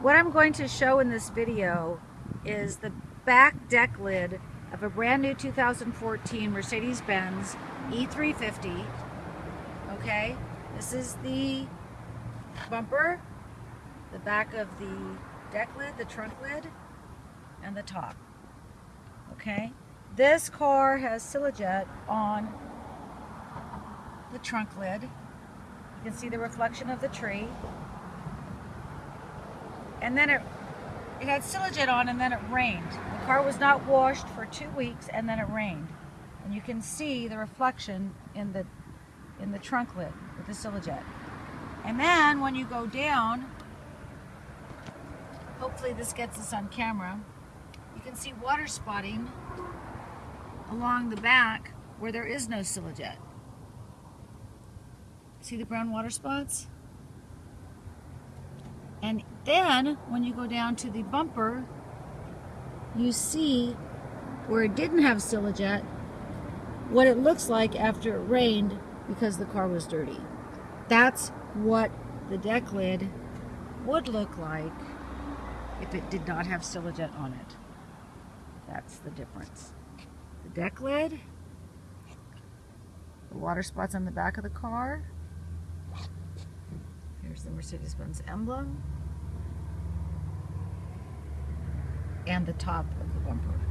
What I'm going to show in this video is the back deck lid of a brand new 2014 Mercedes-Benz E350. Okay, this is the bumper, the back of the deck lid, the trunk lid, and the top. Okay, this car has Silajet on the trunk lid. You can see the reflection of the tree and then it it had Silajet on and then it rained. The car was not washed for two weeks and then it rained. And you can see the reflection in the in the trunk lid with the Silajet. And then when you go down, hopefully this gets us on camera, you can see water spotting along the back where there is no Silajet. See the brown water spots? And then when you go down to the bumper, you see where it didn't have Silajet, what it looks like after it rained because the car was dirty. That's what the deck lid would look like if it did not have Silajet on it. That's the difference. The deck lid, the water spots on the back of the car, Here's the Mercedes-Benz emblem and the top of the bumper.